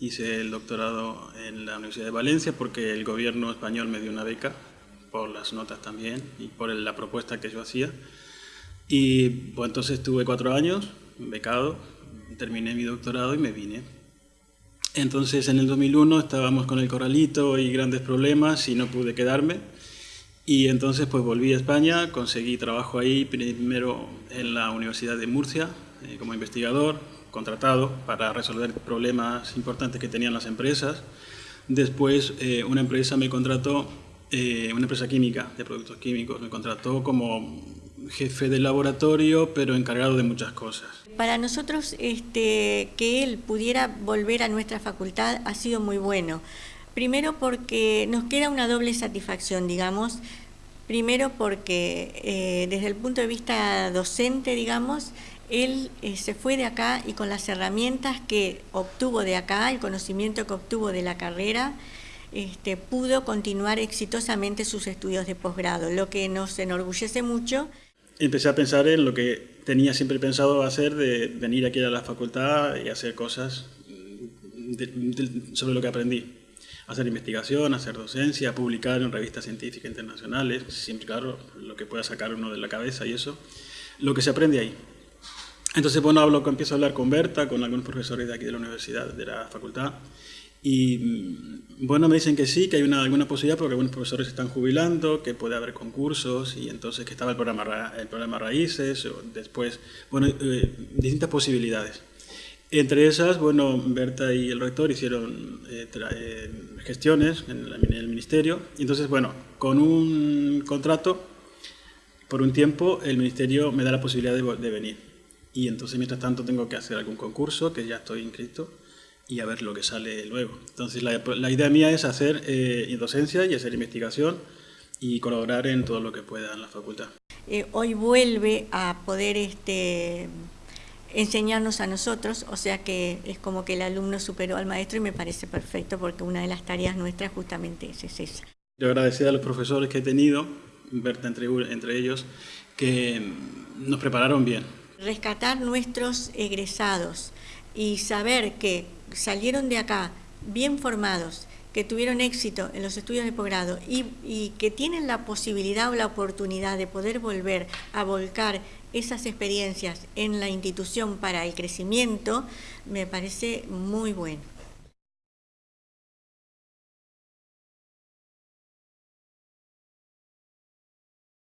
hice el doctorado en la Universidad de Valencia porque el gobierno español me dio una beca por las notas también y por la propuesta que yo hacía. Y pues entonces estuve cuatro años becado, terminé mi doctorado y me vine. Entonces en el 2001 estábamos con el corralito y grandes problemas y no pude quedarme. Y entonces pues volví a España, conseguí trabajo ahí, primero en la Universidad de Murcia eh, como investigador, contratado para resolver problemas importantes que tenían las empresas. Después eh, una empresa me contrató, eh, una empresa química de productos químicos, me contrató como jefe de laboratorio, pero encargado de muchas cosas. Para nosotros este, que él pudiera volver a nuestra facultad ha sido muy bueno. Primero porque nos queda una doble satisfacción, digamos. Primero porque eh, desde el punto de vista docente, digamos, él eh, se fue de acá y con las herramientas que obtuvo de acá, el conocimiento que obtuvo de la carrera, este, pudo continuar exitosamente sus estudios de posgrado, lo que nos enorgullece mucho empecé a pensar en lo que tenía siempre pensado hacer de venir aquí a la facultad y hacer cosas sobre lo que aprendí. Hacer investigación, hacer docencia, publicar en revistas científicas internacionales, siempre claro, lo que pueda sacar uno de la cabeza y eso, lo que se aprende ahí. Entonces, bueno, hablo, empiezo a hablar con Berta, con algunos profesores de aquí de la universidad, de la facultad, y mm, bueno, me dicen que sí, que hay una, alguna posibilidad porque algunos profesores se están jubilando, que puede haber concursos y entonces que estaba el programa, el programa Raíces, o después, bueno, eh, distintas posibilidades. Entre esas, bueno, Berta y el rector hicieron eh, eh, gestiones en, el ministerio y entonces, bueno, con un contrato, por un tiempo, el ministerio me da la posibilidad de, de venir. Y entonces, mientras tanto, tengo que hacer algún concurso, que ya estoy inscrito, y a ver lo que sale luego. Entonces la, la idea mía es hacer eh, docencia y hacer investigación y colaborar en todo lo que pueda en la facultad. Eh, hoy vuelve a poder este, enseñarnos a nosotros, o sea que es como que el alumno superó al maestro y me parece perfecto porque una de las tareas nuestras justamente es, esa. Yo agradecer a los profesores que he tenido, Berta entre, entre ellos, que nos prepararon bien. Rescatar nuestros egresados y saber que salieron de acá bien formados, que tuvieron éxito en los estudios de posgrado y, que tienen la posibilidad o la oportunidad de poder volver a volcar esas experiencias en la institución para el crecimiento, me parece muy bueno.